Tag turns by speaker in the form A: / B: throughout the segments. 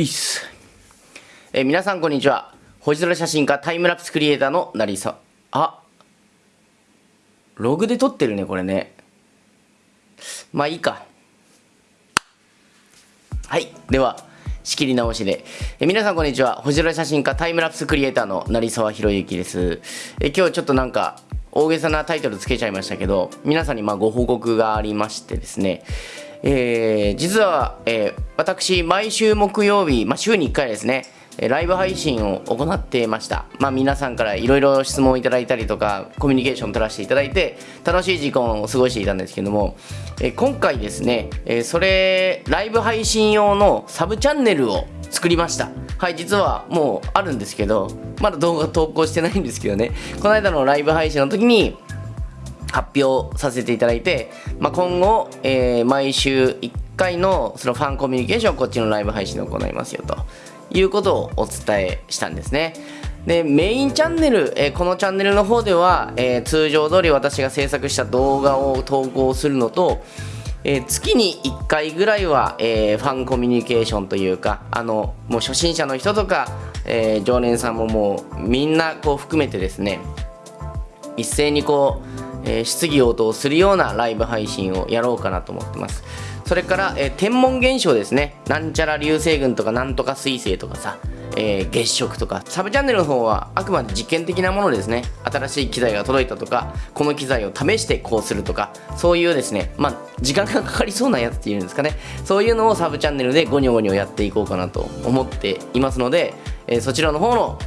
A: いっす。えー皆さんこんにちは。星空写真家タイムラプスクリエイターの成さ。あログで撮ってるね、これね。まあいいか。はい。では、仕切り直しで。え皆さんこんにちは。星空写真家タイムラプスクリエイターの成沢博之です。え今日ちょっとなんか、大げさなタイトルつけちゃいましたけど、皆さんにまあご報告がありましてですね、えー実は、えー私、毎週木曜日、まあ、週に1回ですね、ライブ配信を行っていました。まあ、皆さんからいろいろ質問をいただいたりとか、コミュニケーションを取らせていただいて、楽しい時間を過ごしていたんですけども、え今回ですね、えそれ、ライブ配信用のサブチャンネルを作りました。はい、実はもうあるんですけど、まだ動画投稿してないんですけどね、この間のライブ配信の時に、発表させていただいて、まあ、今後、えー毎週1回のそのファンコミュニケーションをこっちのライブ配信で行いますよということをお伝えしたんですね。でメインチャンネル、えーこのチャンネルの方では、えー通常通り私が制作した動画を投稿するのとえー月に1回ぐらいは、えファンコミュニケーションというかあのもう初心者の人とか、え常連さんももうみんなこう含めてですね一斉にこう、えー質疑応答するようなライブ配信をやろうかなと思ってます。それから、えー天文現象ですね。なんちゃら流星群とかなんとか彗星とかさ、えー月食とか。サブチャンネルの方はあくまで実験的なものですね。新しい機材が届いたとかこの機材を試してこうするとか。そういうですね。まあ時間がかかりそうなやつっていうんですかね。そういうのをサブチャンネルでゴニョゴニョやっていこうかなと思っていますので、えそちらの方の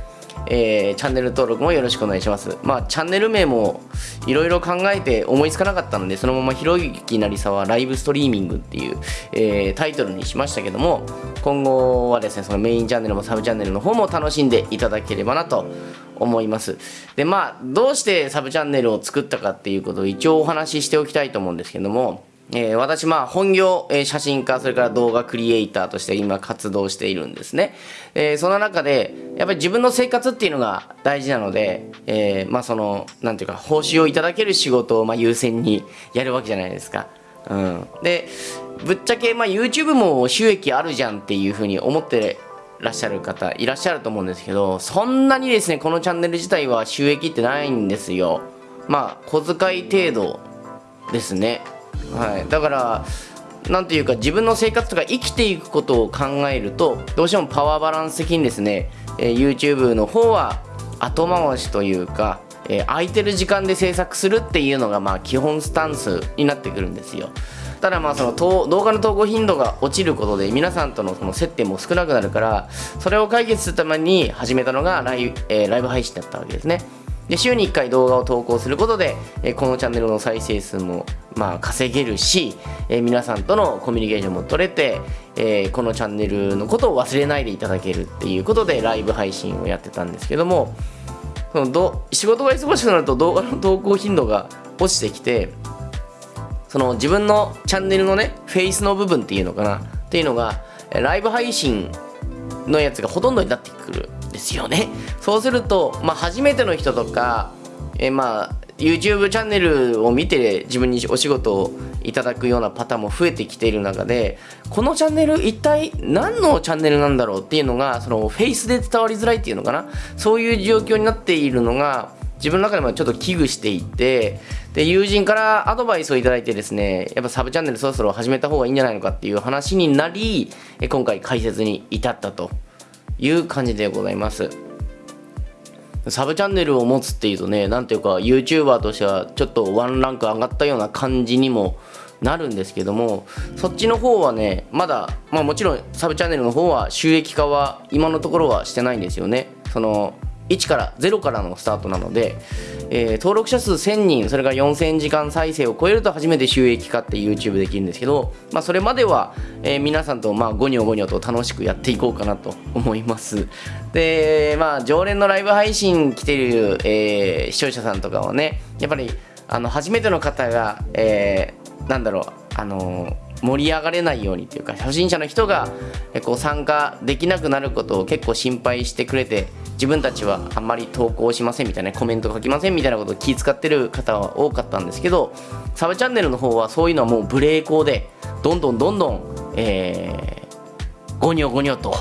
A: えーチャンネル登録もよろしくお願いします。まあ、チャンネル名もいろいろ考えて思いつかなかったので、そのままひろゆきなりさわライブストリーミングっていう、えータイトルにしましたけども、今後はですね、そのメインチャンネルもサブチャンネルの方も楽しんでいただければなと思います。で、まあ、どうしてサブチャンネルを作ったかっていうことを一応お話ししておきたいと思うんですけども、えー私まあ本業、えー写真家それから動画クリエイターとして今活動しているんですね、えーその中でやっぱり自分の生活っていうのが大事なので、えーまあそのなんていうか報酬をいただける仕事をまあ優先にやるわけじゃないですか。うん。でぶっちゃけまあ YouTube も収益あるじゃんっていうふうに思ってらっしゃる方いらっしゃると思うんですけどそんなにですねこのチャンネル自体は収益ってないんですよ。まあ小遣い程度ですね。はい。だからなんていうか自分の生活とか生きていくことを考えるとどうしてもパワーバランス的にですね、えー YouTube の方は後回しというか、えー空いてる時間で制作するっていうのがまあ基本スタンスになってくるんですよ。ただまあその動画の投稿頻度が落ちることで皆さんとのその接点も少なくなるからそれを解決するために始めたのがライ,、えーライブ配信だったわけですね。で週に1回動画を投稿することで、えーこのチャンネルの再生数もまあ稼げるし、えー皆さんとのコミュニケーションも取れて、えーこのチャンネルのことを忘れないでいただけるっていうことでライブ配信をやってたんですけどもそのど仕事が忙しくなると動画の投稿頻度が落ちてきてその自分のチャンネルのねフェイスの部分っていうのかなっていうのがライブ配信のやつがほとんどになってくる。ですよね。そうすると、まあ、初めての人とか、えーまあ YouTube チャンネルを見て自分にお仕事をいただくようなパターンも増えてきている中でこのチャンネル一体何のチャンネルなんだろうっていうのがそのフェイスで伝わりづらいっていうのかな？そういう状況になっているのが自分の中でもちょっと危惧していてで友人からアドバイスをいただいてですねやっぱサブチャンネルそろそろ始めた方がいいんじゃないのかっていう話になり今回解説に至ったと。いう感じでございます。サブチャンネルを持つっていうとねなんていうか YouTuber としてはちょっとワンランク上がったような感じにもなるんですけどもそっちの方はねまだまあもちろんサブチャンネルの方は収益化は今のところはしてないんですよね。その1から0からのスタートなので、えー登録者数1000人それから4000時間再生を超えると初めて収益化って YouTube できるんですけど、まあ、それまでは、えー皆さんとまあゴニョゴニョと楽しくやっていこうかなと思います。でまあ常連のライブ配信来てる、えー視聴者さんとかはねやっぱりあの初めての方が、えーなんだろうあの盛り上がれないようにっていうか初心者の人がこう参加できなくなることを結構心配してくれて自分たちはあんまり投稿しませんみたいなコメント書きませんみたいなことを気遣ってる方は多かったんですけどサブチャンネルの方はそういうのはもうブレーコーでどんどんどんどん、えーゴニョゴニョと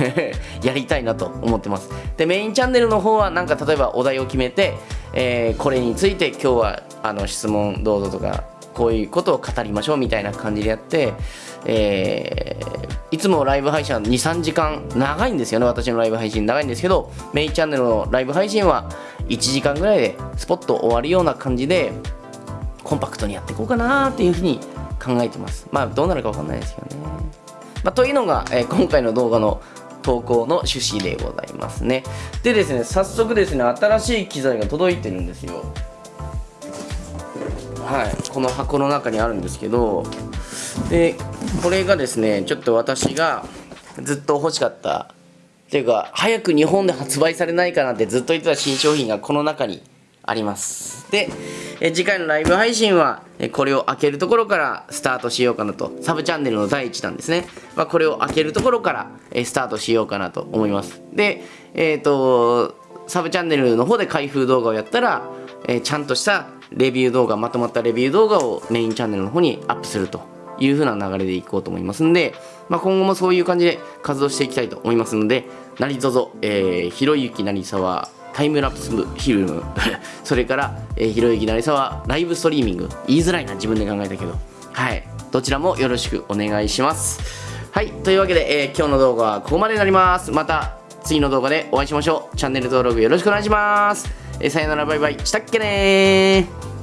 A: やりたいなと思ってます。でメインチャンネルの方はなんか例えばお題を決めて、えー、これについて今日はあの質問どうぞとかこういうことを語りましょうみたいな感じでやって、えー、いつもライブ配信は23時間長いんですよね。私のライブ配信長いんですけどメイチャンネルのライブ配信は1時間ぐらいでスポッと終わるような感じでコンパクトにやっていこうかなっていうふうに考えてます。まあどうなるか分かんないですけどね、まあ、というのが、えー、今回の動画の投稿の趣旨でございますね。でですね早速ですね新しい機材が届いてるんですよ。はいこの箱の中にあるんですけどでこれがですねちょっと私がずっと欲しかったっていうか早く日本で発売されないかなってずっと言ってた新商品がこの中にあります。でえ次回のライブ配信はえこれを開けるところからスタートしようかなと。サブチャンネルの第1弾ですね、まあ、これを開けるところからえスタートしようかなと思います。でえっ、ー、とサブチャンネルの方で開封動画をやったら、えちゃんとしたレビュー動画まとまったレビュー動画をメインチャンネルの方にアップするという風な流れでいこうと思いますんで、まあ、今後もそういう感じで活動していきたいと思いますので何卒、えー、ひろゆき成沢タイムラプスフィルム それから、え、ひろゆき成沢ライブストリーミング言いづらいな自分で考えたけどはいどちらもよろしくお願いします。はいというわけで、えー、今日の動画はここまでになります。また次の動画でお会いしましょう。チャンネル登録よろしくお願いします、えー、さよならバイバイ。したっけね